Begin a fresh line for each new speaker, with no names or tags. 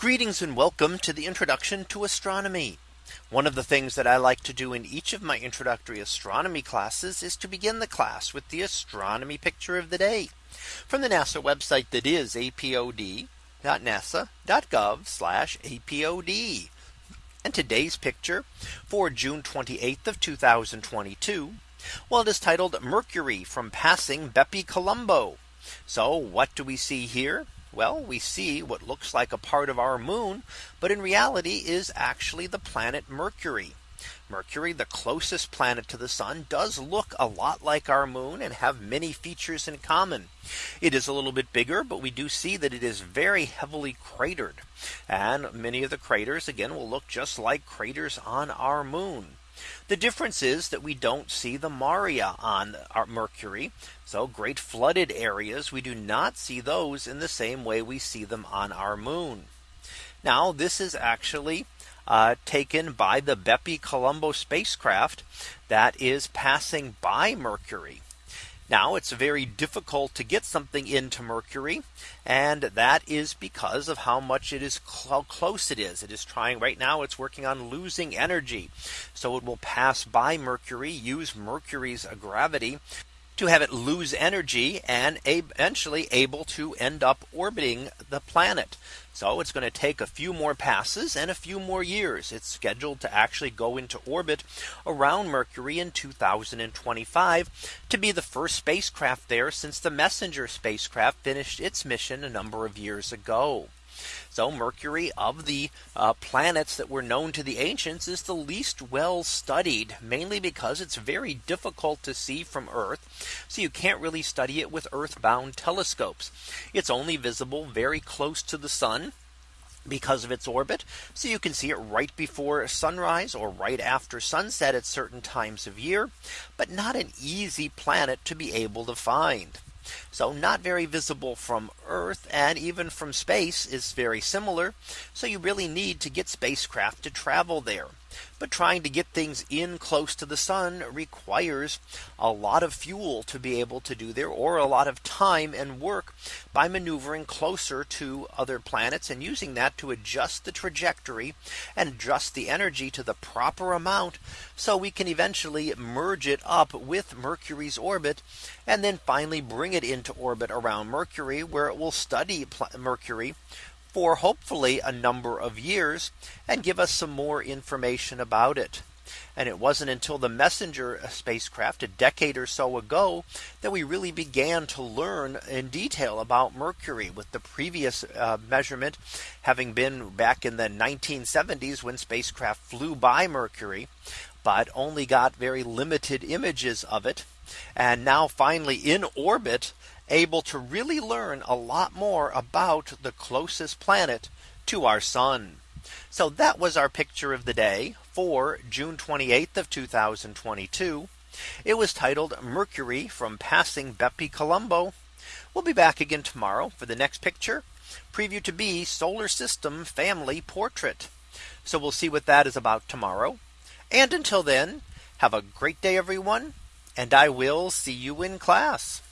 Greetings and welcome to the introduction to astronomy. One of the things that I like to do in each of my introductory astronomy classes is to begin the class with the astronomy picture of the day from the NASA website that is apod.nasa.gov apod. And today's picture for June 28th of 2022. Well, it is titled Mercury from passing Bepi Colombo. So what do we see here? Well, we see what looks like a part of our moon, but in reality is actually the planet Mercury. Mercury, the closest planet to the sun, does look a lot like our moon and have many features in common. It is a little bit bigger, but we do see that it is very heavily cratered. And many of the craters, again, will look just like craters on our moon. The difference is that we don't see the Maria on Mercury. So great flooded areas. We do not see those in the same way we see them on our moon. Now this is actually uh, taken by the Bepi Colombo spacecraft that is passing by Mercury. Now it's very difficult to get something into Mercury. And that is because of how much it is how close it is. It is trying right now it's working on losing energy. So it will pass by Mercury use Mercury's gravity to have it lose energy and eventually able to end up orbiting the planet. So it's going to take a few more passes and a few more years. It's scheduled to actually go into orbit around Mercury in 2025 to be the first spacecraft there since the Messenger spacecraft finished its mission a number of years ago. So Mercury of the uh, planets that were known to the ancients is the least well studied mainly because it's very difficult to see from Earth. So you can't really study it with earthbound telescopes. It's only visible very close to the sun because of its orbit. So you can see it right before sunrise or right after sunset at certain times of year, but not an easy planet to be able to find. So not very visible from Earth and even from space is very similar. So you really need to get spacecraft to travel there. But trying to get things in close to the sun requires a lot of fuel to be able to do there or a lot of time and work by maneuvering closer to other planets and using that to adjust the trajectory and adjust the energy to the proper amount. So we can eventually merge it up with Mercury's orbit and then finally bring it into orbit around Mercury where it will study Mercury for hopefully a number of years and give us some more information about it. And it wasn't until the messenger uh, spacecraft a decade or so ago that we really began to learn in detail about Mercury with the previous uh, measurement having been back in the 1970s when spacecraft flew by Mercury, but only got very limited images of it and now finally in orbit able to really learn a lot more about the closest planet to our sun. So that was our picture of the day for June 28th of 2022. It was titled Mercury from passing Bepi Colombo. We'll be back again tomorrow for the next picture preview to be solar system family portrait. So we'll see what that is about tomorrow. And until then, have a great day, everyone, and I will see you in class.